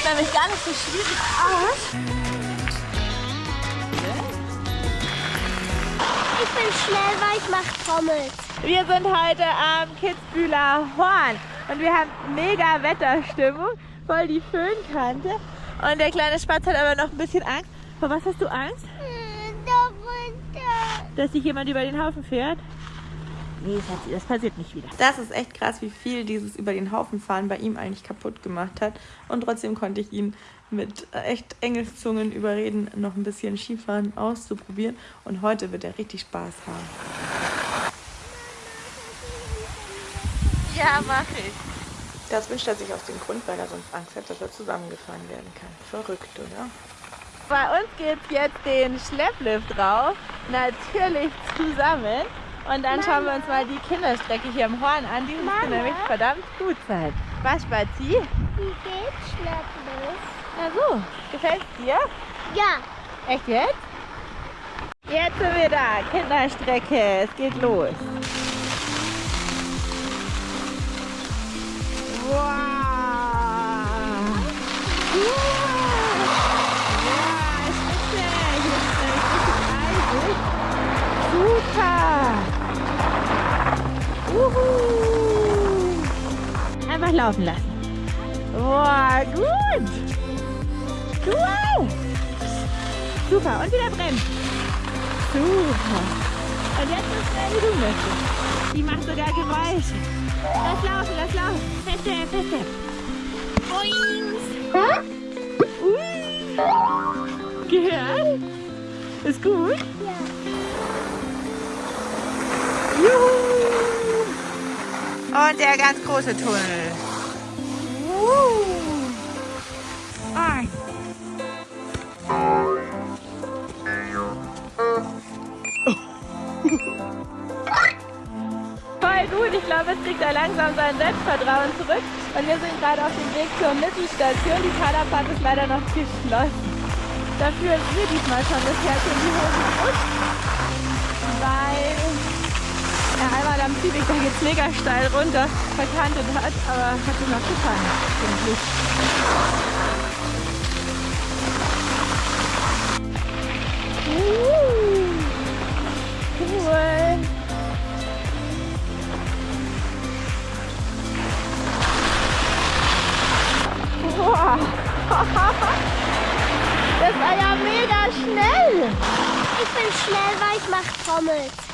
sieht nämlich gar nicht so schwierig aus. Ich bin schnell, weil ich mache Trommel. Wir sind heute am Kitzbühler Horn und wir haben mega Wetterstimmung, voll die Föhnkante. Und der kleine Spatz hat aber noch ein bisschen Angst. Vor was hast du Angst? Dass sich jemand über den Haufen fährt? Nee, das passiert nicht wieder. Das ist echt krass, wie viel dieses über den Haufen fahren bei ihm eigentlich kaputt gemacht hat. Und trotzdem konnte ich ihn mit echt Engelszungen überreden, noch ein bisschen Skifahren auszuprobieren. Und heute wird er richtig Spaß haben. Ja, mach ich. Das wünscht er sich aus dem Grund, weil er sonst Angst hat, dass er zusammengefahren werden kann. Verrückt, oder? Bei uns geht es jetzt den Schlepplift drauf. Natürlich zusammen. Und dann schauen wir uns mal die Kinderstrecke hier am Horn an. Die müsste nämlich verdammt gut sein. Was, Spazi? Wie geht's Schlepplift? Na so, gefällt's dir? Ja. Echt jetzt? Jetzt sind wir da, Kinderstrecke, es geht los. Wow! Ja, Uhu. Einfach laufen lassen. Boah, gut! Cool! Super, und wieder bremsen. Super. Und jetzt so schnell wie du möchtest. Die macht sogar Geräusche. Lass laufen, lass laufen. Feste, feste. Boings. Ui. Gehört? Ist gut? Ja. Juhu. Und der ganz große Tunnel. Voll gut, ich glaube, es kriegt er langsam sein Selbstvertrauen zurück. Und wir sind gerade auf dem Weg zur Mittelstation. Die Kaderfahrt ist leider noch geschlossen. Dafür ist mir diesmal schon das Herz in die Hose gerutscht. Er einmal am Zügig, da geht's mega steil runter, verkantet hat, aber hat ihm noch. Uh, cool. Boah. Das war ja mega schnell. Ich bin schnell, weil ich mache Trommel.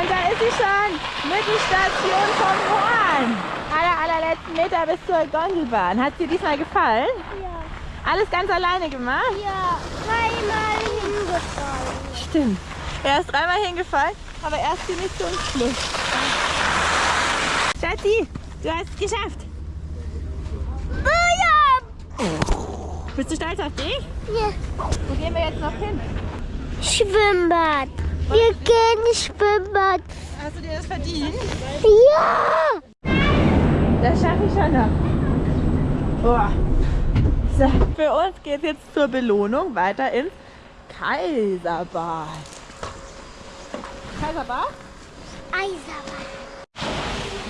Und da ist sie schon. Mittelstation vom Horn. Aller, allerletzten Meter bis zur Gondelbahn. Hat dir diesmal gefallen? Ja. Alles ganz alleine gemacht? Ja. Dreimal hingefallen. Stimmt. Er ist dreimal hingefallen, aber erst ziemlich zum Schluss. Schatzi, du hast es geschafft. Bist du stolz auf dich? ja. Wo gehen wir jetzt noch hin? Schwimmbad. Wir gehen ins Schwimmbad. Hast du dir das verdient? Ja. Das schaffe ich schon noch. Boah. So, für uns geht es jetzt zur Belohnung weiter ins Kaiserbad. Kaiserbad? Eiserbad.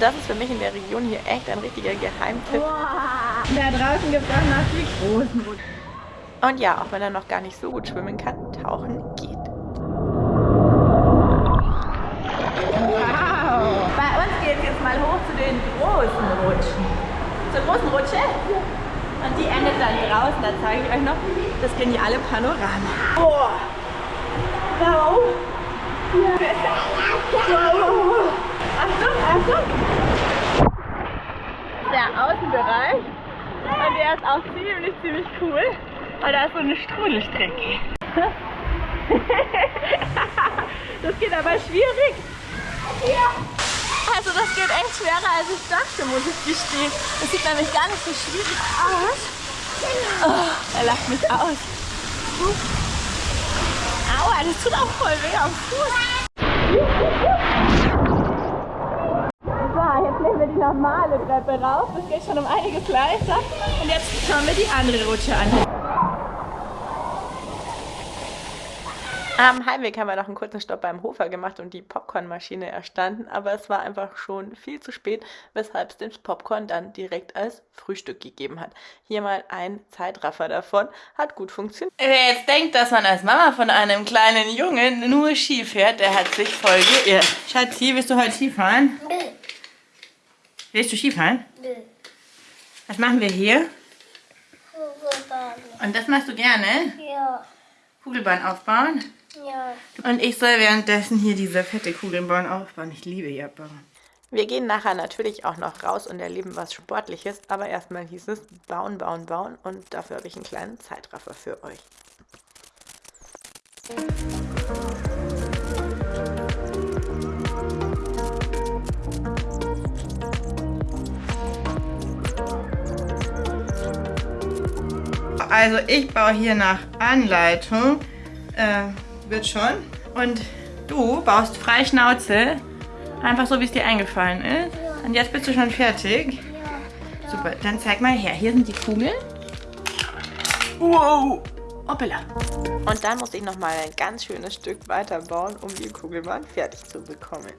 Das ist für mich in der Region hier echt ein richtiger Geheimtipp. Da draußen gibt es auch noch die großen. Und ja, auch wenn er noch gar nicht so gut schwimmen kann, tauchen geht. Wow! Bei uns geht es jetzt mal hoch zu den großen Rutschen. Zur großen Rutsche? Und die endet dann draußen, da zeige ich euch noch das geniale Panorama. Boah! Wow! Wow! Achtung, Achtung! Der Außenbereich. Und der ist auch ziemlich, ziemlich cool. Weil da ist so eine Strudelstrecke. das geht aber schwierig. Also das geht echt schwerer als ich dachte, muss ich gestehen. Das sieht nämlich gar nicht so schwierig aus. Oh, er lacht mich aus. Aua, das tut auch voll weh am Fuß. So, jetzt nehmen wir die normale Treppe rauf. Das geht schon um einiges leichter. Und jetzt schauen wir die andere Rutsche an. Am Heimweg haben wir noch einen kurzen Stopp beim Hofer gemacht und die Popcornmaschine erstanden, aber es war einfach schon viel zu spät, weshalb es den Popcorn dann direkt als Frühstück gegeben hat. Hier mal ein Zeitraffer davon, hat gut funktioniert. Wer jetzt denkt, dass man als Mama von einem kleinen Jungen nur Ski fährt, der hat sich voll geirrt. Schatzi, willst du heute Skifahren? Nö. Willst du Skifahren? Nö. Was machen wir hier? Kugelbahn. Und das machst du gerne? Ja. Kugelbahn aufbauen? Ja. Und ich soll währenddessen hier diese fette Kugelbahn aufbauen. Ich liebe ja bauen. Wir gehen nachher natürlich auch noch raus und erleben was Sportliches, aber erstmal hieß es bauen, bauen, bauen und dafür habe ich einen kleinen Zeitraffer für euch. Also ich baue hier nach Anleitung, äh, wird schon. Und du baust frei Schnauze, einfach so wie es dir eingefallen ist. Und jetzt bist du schon fertig. Super, dann zeig mal her. Hier sind die Kugeln. Wow! Hoppala. Und dann muss ich noch mal ein ganz schönes Stück weiterbauen, um die Kugelbahn fertig zu bekommen.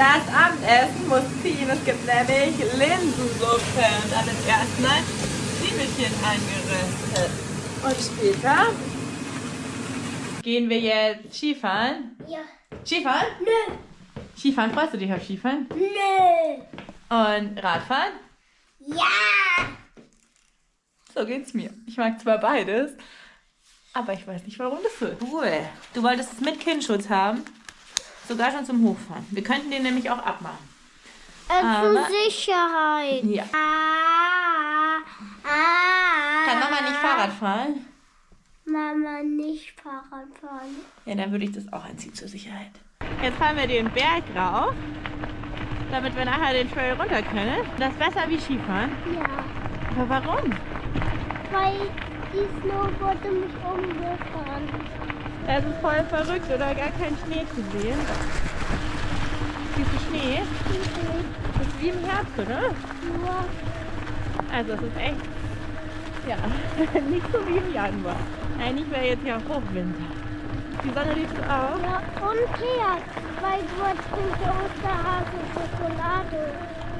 Das Abendessen muss ziehen. Es gibt nämlich Linsensuppe. Und dann ist erstmal Zwiebelchen eingeröstet. Und später gehen wir jetzt Skifahren. Ja. Skifahren? Nö. Skifahren, freust du dich auf Skifahren? Nö. Und Radfahren? Ja. So geht's mir. Ich mag zwar beides, aber ich weiß nicht, warum das so ist. Cool. Du wolltest es mit Kindschutz haben? Sogar schon zum Hochfahren. Wir könnten den nämlich auch abmachen. Äh, Aber- zur Sicherheit. Ja. Ah, ah. Kann Mama nicht Fahrrad fahren? Mama nicht Fahrrad fahren. Ja, dann würde ich das auch anziehen zur Sicherheit. Jetzt fahren wir den Berg rauf, damit wir nachher den Trail runter können. Das ist besser wie Skifahren. Ja. Aber warum? Weil die Snowboarde mich umgefahren. Das ist voll verrückt oder gar kein Schnee zu sehen. Siehst du Schnee? Das ist wie im Herbst, oder? Nur Also es ist echt, ja, nicht so wie im Januar. Eigentlich wäre jetzt ja Hochwinter. Die Sonne liegt so auf. Ja, und Keks, weil dort sind der Osterhase Schokolade.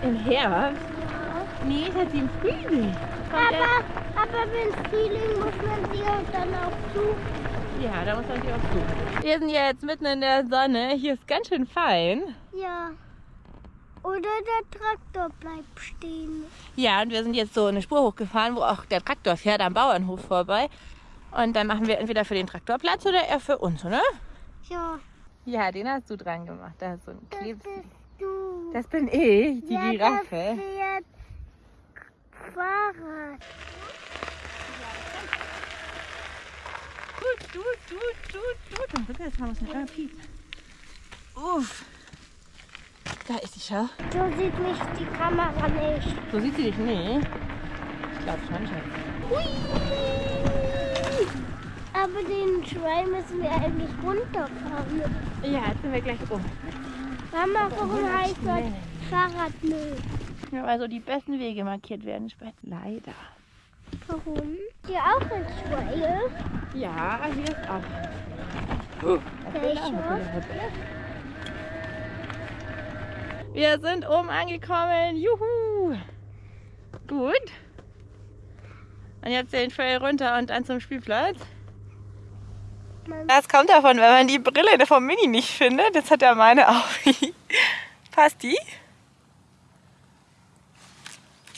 Im Herbst? Ja. Nee, ich hatte sie im Frühling. Aber, aber wenn Frühling muss man sie auch dann auch zu. Ja, da muss man sich auch suchen. Wir sind jetzt mitten in der Sonne. Hier ist ganz schön fein. Ja. Oder der Traktor bleibt stehen. Ja, und wir sind jetzt so eine Spur hochgefahren, wo auch der Traktor fährt am Bauernhof vorbei. Und dann machen wir entweder für den Traktor Platz oder er für uns, oder? Ja, Ja, den hast du dran gemacht. Da ist so ein das Klebs. bist du. Das bin ich, die ja, Giraffe. fährt Fahrrad. Gut, gut, gut, gut, gut. Und jetzt mal was mit piepsen. Uff. Da ist sie schon. So sieht mich die Kamera nicht. So sieht sie dich nicht. Ich glaube schon, Schatz. Aber den Trail müssen wir eigentlich runterfahren. Ja, jetzt sind wir gleich um. Mama, warum heißt das Fahrradmüll? Ja, also die besten Wege markiert werden später. Leider. Warum? Hier auch ein Trail. Ja, hier ist auch. Welcher? Wir sind oben angekommen. Juhu! Gut. Und jetzt den Trail runter und dann zum Spielplatz. Das kommt davon, wenn man die Brille vom Mini nicht findet. Jetzt hat er meine auch. Passt die?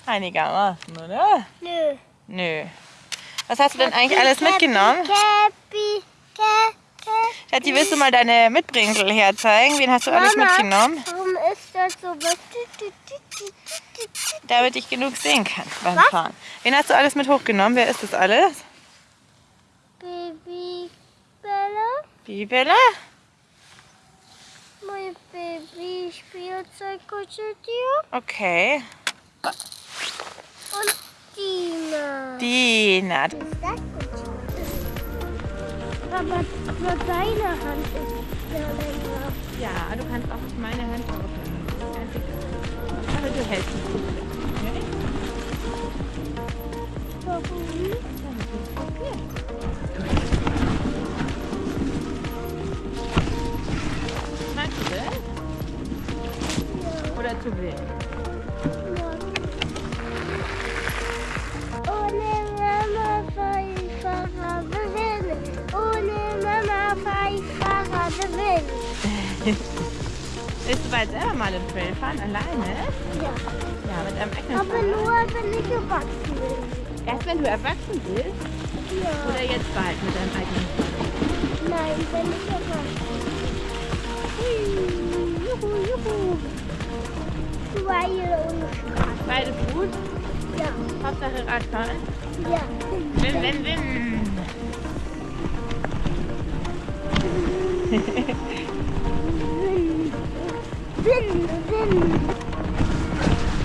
Einigermaßen, oder? Nö. Nö. Was hast du denn eigentlich alles mitgenommen? Käppi, Kä, Kä. Schatzi, willst du mal deine Mitbringsel herzeigen? Wen hast du alles mitgenommen? Warum ist das so? Damit ich genug sehen kann beim Fahren. Wen hast du alles mit hochgenommen? Wer ist das alles? Babybälle, Bibella? mein Baby-Spielzeugkuscheltier Okay. und Dina. Dina. Aber nur deine Hand ist ja länger. Ja, du kannst auch meine Hand egal. Aber du hältst es Willst du bald selber mal den Trail fahren? Alleine? Ja. Ja, mit einem eigenen Aber Fahrrad? nur, wenn ich erwachsen bin. Erst wenn du erwachsen bist? Ja. Oder jetzt bald mit deinem eigenen Fahrrad? Nein, wenn ich erwachsen bin. Juhu, juhu. Weil und Spaß. Beides gut? Ja. Hauptsache Radfahren? Ja. Wim, wim, wim. Sinn, Sinn.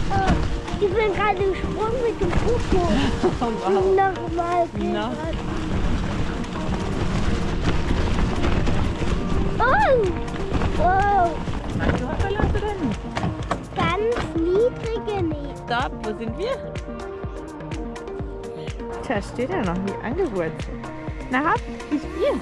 Oh, ich bin gerade gesprungen mit dem Popo. Oh, wow. Nochmal. Na? Oh! Wow! Oder nicht? Ganz niedrige nicht. Stopp, wo sind wir? Da steht er noch wie angewurzelt. Na hopp, wie spielen?